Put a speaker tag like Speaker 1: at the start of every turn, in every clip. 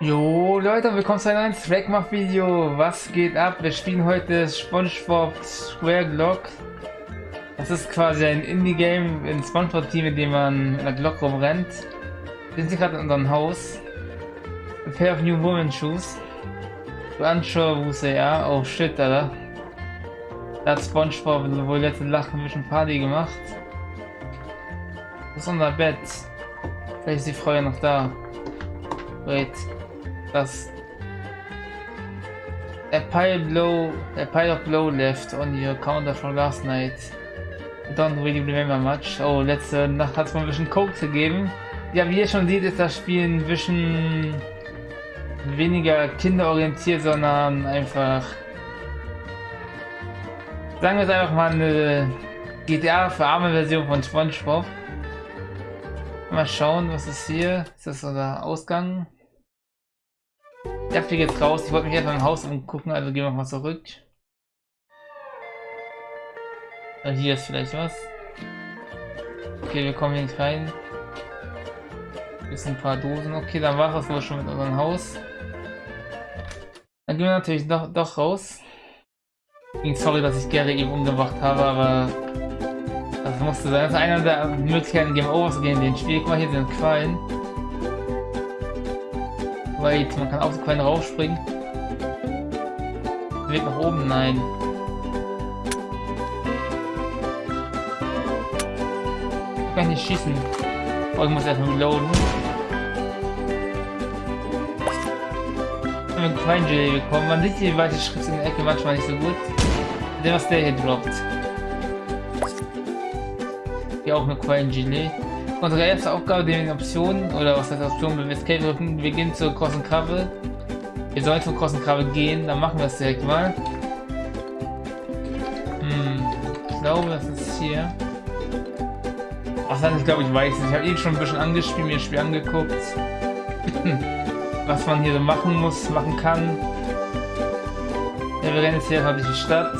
Speaker 1: Jo Leute, willkommen zu einem neuen Trackmach Video. Was geht ab? Wir spielen heute SpongeBob Square Glock. Das ist quasi ein Indie-Game in SpongeBob Team, in dem man mit einer Glock rumrennt. Wir sind gerade in unserem Haus. A pair of new woman shoes. To unsure who they are. Oh shit, Alter. Da hat SpongeBob wohl letzte Lachen ein bisschen Party gemacht. Das ist unser Bett. Vielleicht ist die Frau ja noch da. Wait das a pile blow a pile of blow left on your counter from last night. I don't really remember much. Oh, letzte Nacht hat es mal ein bisschen Coke gegeben. Ja, wie ihr schon seht, ist das Spiel ein bisschen weniger kinderorientiert, sondern einfach sagen wir es einfach mal eine GTA für arme Version von SpongeBob. Mal schauen, was ist hier? Ist das unser Ausgang? Ich fliege jetzt raus. Ich wollte mich erstmal im Haus umgucken, also gehen wir mal zurück. Ah, hier ist vielleicht was. Okay, wir kommen hier nicht rein. Hier sind ein paar Dosen. Okay, dann war es wohl schon mit unserem Haus. Dann gehen wir natürlich doch, doch raus. Sorry, dass ich Gary eben umgebracht habe, aber das musste sein. Das ist einer der Möglichkeiten, Game Over zu gehen den Spiel. Guck mal, hier sind Quallen. Wait, man kann auf so Quellen raufspringen. Weg nach oben, nein. Ich kann nicht schießen. Oh, ich muss erstmal reloaden. Wenn wir einen Quallen bekommen, man sieht die weite Schritte in der Ecke manchmal nicht so gut. Der was der hier droppt. Hier auch eine Quallen-Gelee. Unsere erste Aufgabe, die Optionen, oder was heißt Optionen, Escape drücken, wir gehen zur großen Krabbe. Wir sollen zur großen Krabbe gehen, dann machen wir es direkt mal. Hm, ich glaube, das ist hier. Ach, ich glaube, ich weiß nicht. Ich habe eben schon ein bisschen angespielt, mir das Spiel angeguckt. was man hier so machen muss, machen kann. Ja, wir rennen jetzt hier durch die Stadt.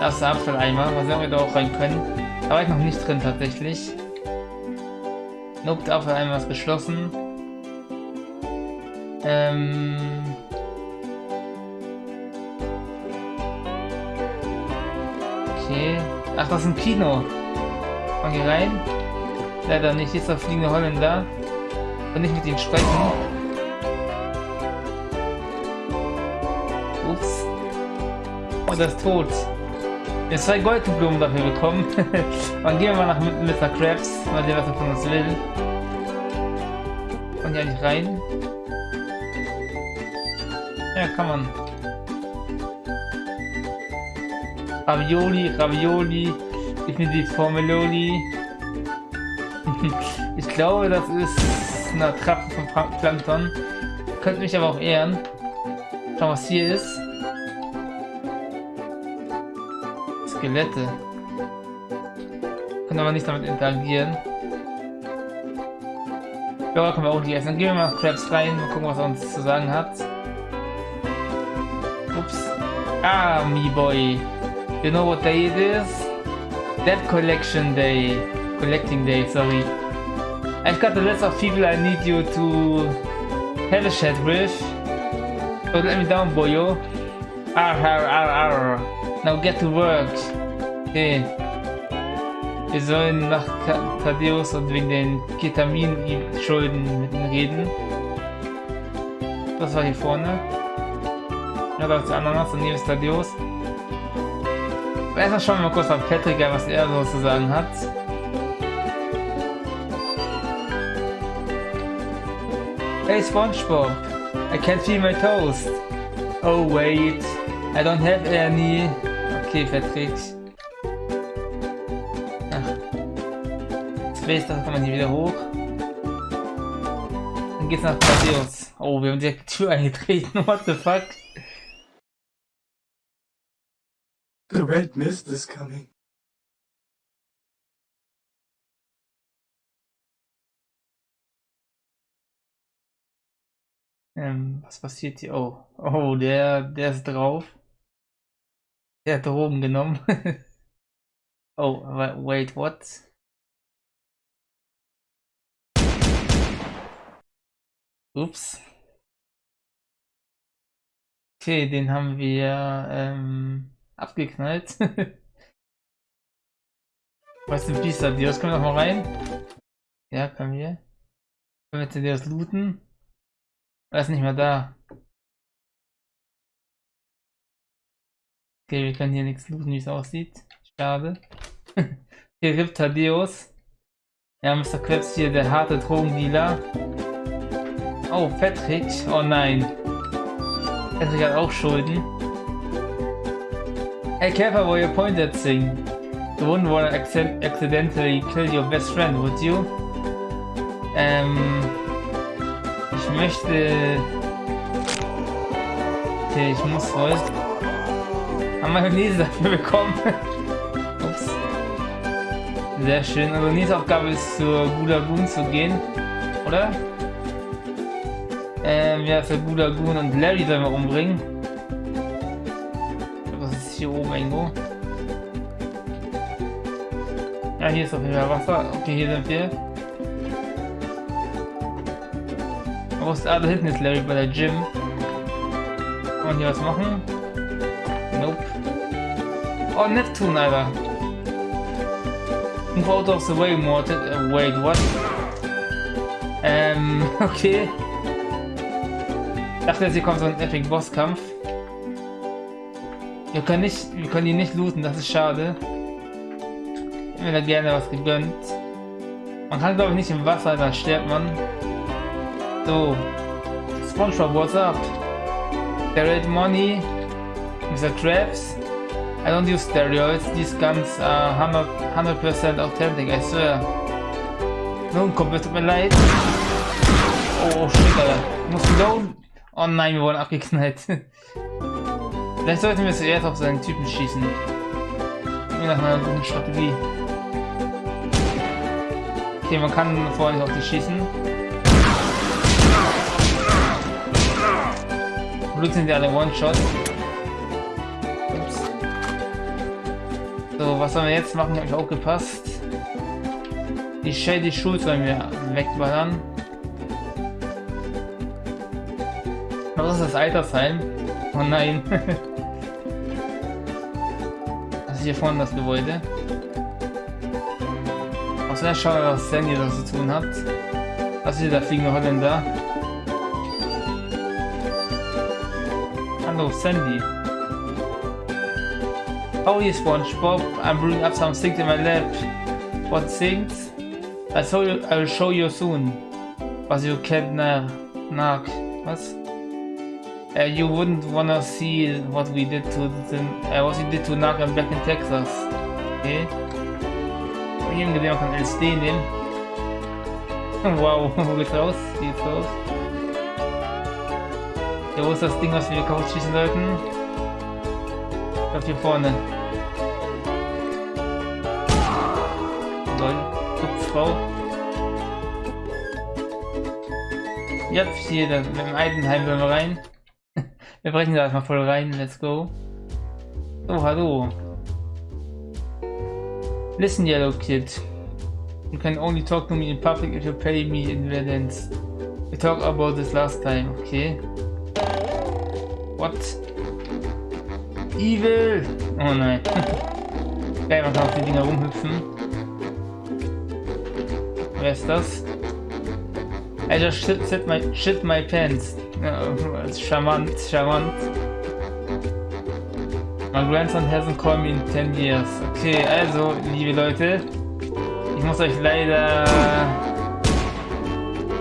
Speaker 1: Das ist der Abfalleimer, was wir da auch rein können. Da war ich noch nicht drin tatsächlich. Nope, dafür einmal was geschlossen. Ähm... Okay. Ach, das ist ein Kino. Mal hier rein. Leider nicht. Jetzt der fliegende Holländer. Und nicht mit ihm sprechen. Ups. Oh, das ist tot. Wir haben zwei Goldblumen dafür bekommen. Dann gehen wir mal nach Mr. Krabs, mal sehen, was er von uns will. Und ja nicht rein. Ja, kann man. Ravioli, Ravioli, ich mir die Formeloli. ich glaube, das ist eine Attrappe von Plankton. Könnte mich aber auch ehren. Schauen, was hier ist. Skelette. Können aber nicht damit interagieren. Ja, können wir auch nicht essen. Dann gehen wir mal Krabs rein und gucken, was er uns zu sagen hat. Ups. Ah, me boy. You know what day it is? Dead collection day. Collecting day, sorry. I've got a list of people I need you to have a chat with. So let me down, boyo. Arr, arr, arr, arr. Now get to work. Okay. Wir sollen nach Thaddeus und wegen den Ketamin-Schulden mit ihm reden. Das war hier vorne. Ja, da ist der Ananas und hier ist Thaddeus. Erstmal schauen wir mal kurz auf Patrick, was er so zu sagen hat. Hey SpongeBob, I can't feel my toast. Oh wait, I don't have any. Okay, Patrick. Ach. Space, da kann man hier wieder hoch. Dann geht's nach Thaddeus. Oh, wir haben die Tür eingetreten. What the fuck?
Speaker 2: The red mist is coming.
Speaker 1: Ähm, was passiert hier? Oh, oh, der, der ist drauf. Der hat Drogen genommen. oh, wait, what? Ups. Okay, den haben wir ähm, abgeknallt. Was ist Biester Dios? Können wir noch mal rein? Ja, können wir. Können wir das looten? Er ist nicht mehr da. Okay, wir können hier nichts looten, wie es aussieht. Schade. hier gibt. Ja, Mr. Krebs hier, der harte Drogendealer. Oh, Patrick. Oh nein. Patrick hat auch Schulden. Hey, careful where you point that thing. You wouldn't want to accidentally kill your best friend, would you? Ähm... Ich möchte... Okay, ich muss wohl... Haben Mayonnaise dafür bekommen. Ups. Sehr schön. Also nächste Aufgabe ist zur Gulagun zu gehen. Oder? Ähm, ja, für Gulagun und Larry sollen wir umbringen. Was ist hier oben irgendwo? Ja, hier ist auf jeden Fall Wasser. Okay, hier sind wir. Ist, ah, da hinten ist Larry bei der Gym. Kann man hier was machen? Nope. Oh, Neptune, Alter. Move out of the way, Morted. Uh, wait, what? Ähm, okay dachte jetzt, hier kommt so ein Epic Bosskampf. Wir können nicht, wir können die nicht looten, das ist schade. Ich hätte mir da gerne was gegönnt. Man kann glaube ich nicht im Wasser, dann stirbt man. So. Spongebob, what's up? Steroid money. Mr. Krabs. I don't use steroids. These guns are 100%, 100 authentic, I swear. Nun, kommt, tut mir leid. Oh, shit, Alter. Muss loaden. Oh nein, wir wurden abgeknallt. Vielleicht sollten wir zuerst auf seinen Typen schießen. Nach einer guten Strategie. Okay, man kann vorher nicht auf die schießen. Blut sind ja alle One-Shot. So, was sollen wir jetzt machen? Habe ich auch gepasst. Die Shady Schuld sollen wir wegballern. Was ist das Altersheim? Oh nein. das ist hier vorne das Gebäude. Außerdem schauen wir, was Sandy da zu tun hat. Was ist hier der fliegende Holländer? Hallo, Sandy. Oh, you SpongeBob. I'm brewing up some things in my lab. What things? I saw you, I will show you soon. But you can't knock. Was? Uh, you wouldn't wanna see what we did to the, uh, what we did to Naga back in Texas. Okay. Gesehen, man kann LSD nehmen. wow, geht's raus? Ja, wo ist das Ding, was wir kaputt schießen sollten? Ich glaube hier vorne. Lol, Frau. Ja, hier, mit dem Eidenheim wollen wir rein. Wir brechen da erstmal voll rein. Let's go. So, hallo. Listen, Yellow Kid. You can only talk to me in public if you pay me in Valence. We talked about this last time, okay? What? Evil! Oh nein. Geil, man kann auf die Dinger rumhüpfen. Wer ist das? I just shit, shit, my, shit my pants. Charmant, charmant. My grandson hasn't called me in 10 years. Okay, also, liebe Leute, ich muss euch leider...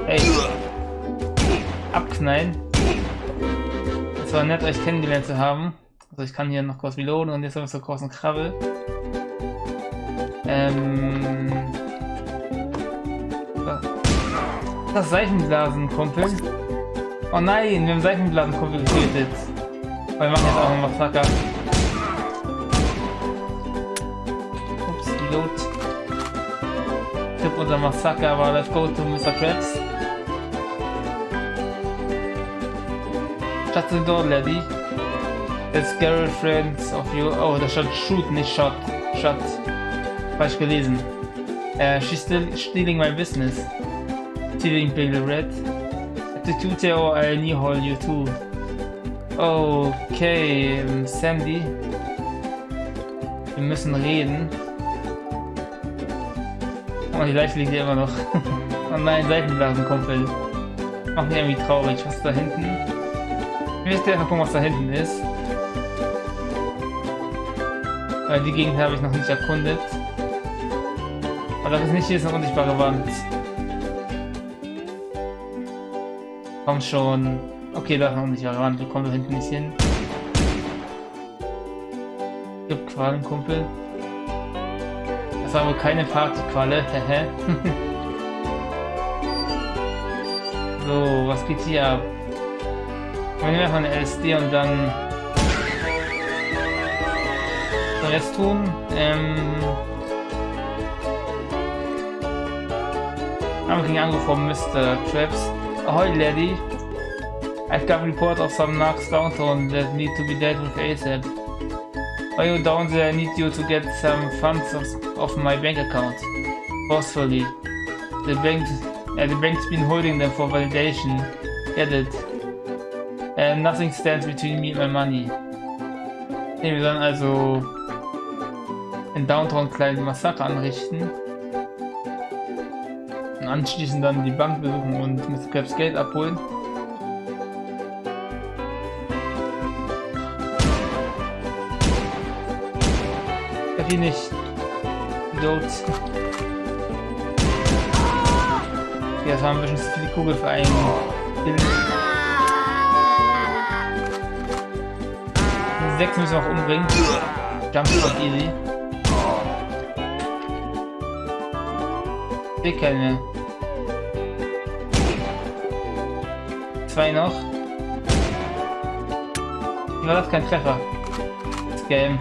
Speaker 1: Hey, abknallen. Es war nett, euch kennengelernt zu haben. Also ich kann hier noch kurz reloaden und jetzt haben wir so großen Krabbel. Ähm... Das Seifenblasen, Kumpel. Oh nein, wir haben Seifenblasenkumpel getötet. Wir machen jetzt auch noch Massaker. Ups, Reload. Tipp unser Massaker, aber let's go to Mr. Krabs. Shut the door, Lady. That's girlfriends of you. Oh, da stand shoot, nicht shot. Shot. Falsch gelesen. Uh, she's still stealing my business. Stealing Big Red. Attitude or I knee hole you too. Okay, ähm, Sandy. Wir müssen reden. Oh, die Leiche liegt hier immer noch. oh nein, Seitenblasen, Kumpel. Macht mich irgendwie traurig. Was ist da hinten? Möchte einfach gucken, was da hinten ist. Weil die Gegend habe ich noch nicht erkundet. Aber das ist nicht hier ist eine unsichtbare Wand. Komm schon. Okay, da ist eine unsichtbare Wand. Wir kommen da hinten nicht hin. Gibt Qualen, Kumpel. Das war wohl keine Partyqualle. So, was geht hier ab? Wir nehmen einfach eine LSD und dann wir jetzt tun? Ähm. I'm getting angry from Mr. Traps. Ahoy, lady. I've got a report of some knocks downtown that need to be dealt with ASAP. While you down there, I need you to get some funds off my bank account. Forcefully. The bank, uh, the bank's been holding them for validation. Get it? And nothing stands between me and my money. Okay, wir sollen also in Downtown kleinen Massaker anrichten. Und anschließend dann die Bank besuchen und Mr. Krabs Geld abholen. Die nicht. Idiot. Das war ein bisschen zu viele Kugel für einen Bild. Sechs müssen wir auch umbringen. Jump ist easy. sehe keine. Zwei noch. War das kein Treffer? Das Game.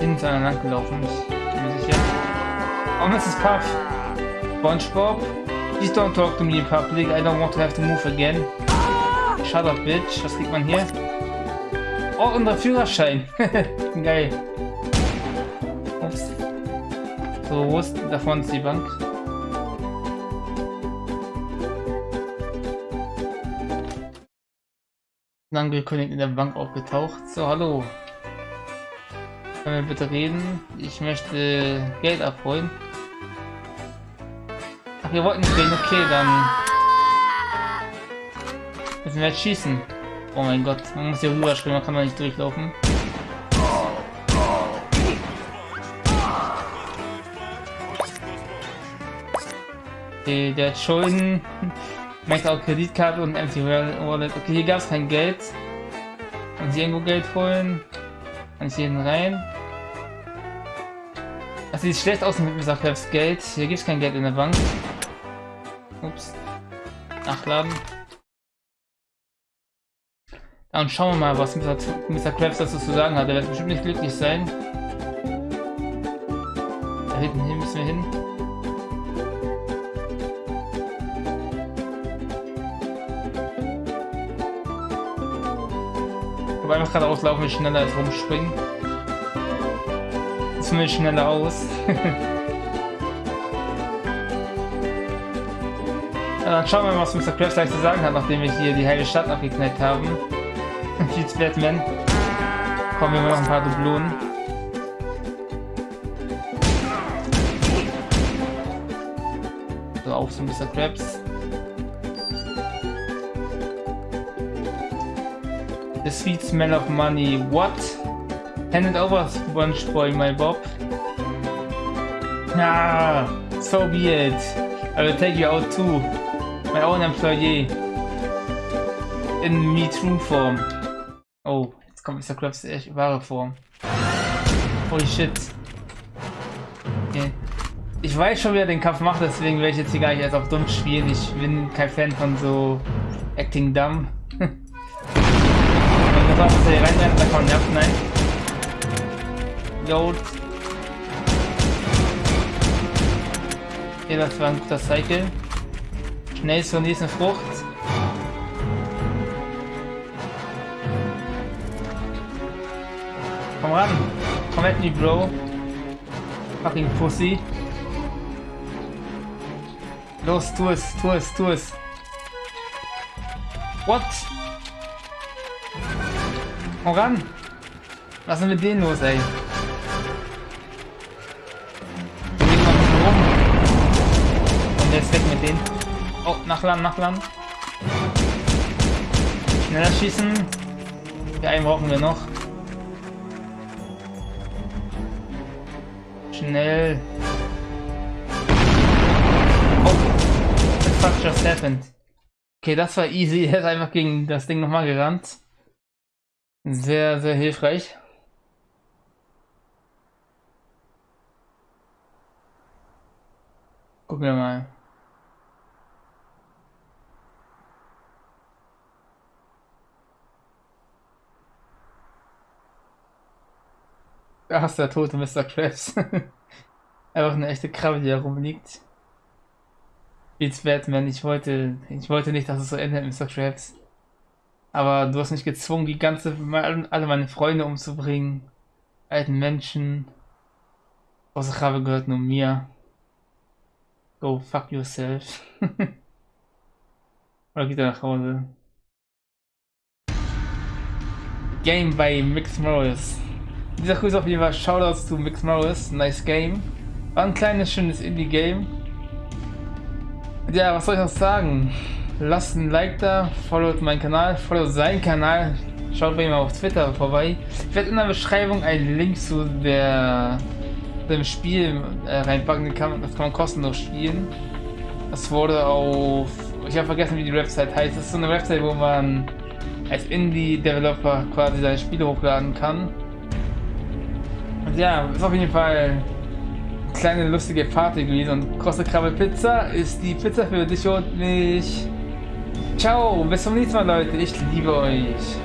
Speaker 1: Hinten zu einer lang gelaufen, ich bin sicher. Oh, das ist Puff. SpongeBob. Please don't talk to me in public. I don't want to have to move again. Shut up, bitch. Was kriegt man hier? Oh, unser Führerschein. Geil. So, wo ist davon ist die Bank? Angekündigt in der Bank aufgetaucht. So, hallo. Können wir bitte reden? Ich möchte Geld abholen. Ach, wir wollten reden. Okay, dann müssen wir jetzt schießen. Oh mein Gott, man muss hier rüber springen, man kann da nicht durchlaufen. Okay, der hat Schulden. Möchte auch Kreditkarte und Empty Wallet. Okay, hier gab es kein Geld. Kann ich irgendwo Geld holen? Kann ich hier rein? Das sieht schlecht aus mit. Krabs Geld. Hier gibt es kein Geld in der Bank. Ups. Nachladen. Dann schauen wir mal, was Mr. Mr. Krabs dazu zu sagen hat. Er wird bestimmt nicht glücklich sein. Da hinten hier müssen wir hin. Aber einfach gerade auslaufen ist schneller als rumspringen. Zumindest schneller aus. ja, dann schauen wir mal, was Mr. Krabs gleich zu sagen hat, nachdem wir hier die halbe Stadt abgeknallt haben. Viel Batman. Kommen wir noch ein paar Dublonen. So, auf zu Mr. Krabs. The sweet smell of money. What? Hand it over, sponge boy, my bob. Ah, so be it. I will take you out too. My own employee. In me true form. Oh, jetzt kommt Mr. Krabs echt wahre Form. Holy shit. Okay. Ich weiß schon, wie er den Kampf macht, deswegen werde ich jetzt hier gar nicht erst auf dumm spielen. Ich bin kein Fan von so Acting Dumb. Einfach, dass er reinrennt, da kommt nervt, nein. Yo. Okay, das war ein guter Cycle. Schnell zur nächsten Frucht. Komm ran. Komm at me, Bro. Fucking Pussy. Los, tu es, tu es, tu es. What? Komm ran. Was ist denn mit denen los, ey? Wir gehen mal ein. Und der ist weg mit denen. Oh, nach Land, nach Land. Schneller schießen. Ja, einen brauchen wir noch. Schnell. Oh. The fuck just happened. Okay, das war easy. Er ist einfach gegen das Ding nochmal gerannt. Sehr, sehr hilfreich. Gucken wir mal. Da ist der tote Mr. Krabs. Einfach eine echte Krabbe, die da rumliegt. Jetzt Batman, ich wollte, ich wollte nicht, dass es so endet, Mr. Krabs. Aber du hast mich gezwungen, die ganze, alle meine Freunde umzubringen. Alten Menschen. Außer Krabbe gehört nur mir. Go fuck yourself. Oder geht er nach Hause? Game by Mix Morris. Dieser Grüße auf jeden Fall Shoutouts zu Mix Morris. Nice Game. War ein kleines, schönes Indie-Game. Ja, was soll ich noch sagen? Lasst ein Like da, followt meinen Kanal, followt seinen Kanal, schaut bei ihm auf Twitter vorbei. Ich werde in der Beschreibung einen Link zu der dem Spiel äh, reinpacken, das kann, das kann man kostenlos spielen. Das wurde auf, ich habe vergessen wie die Website heißt, das ist so eine Website, wo man als Indie-Developer quasi seine Spiele hochladen kann. Ja, ist auf jeden Fall eine kleine lustige Party gewesen und Krosse Krabbe Pizza ist die Pizza für dich und mich. Ciao, bis zum nächsten Mal Leute, ich liebe euch.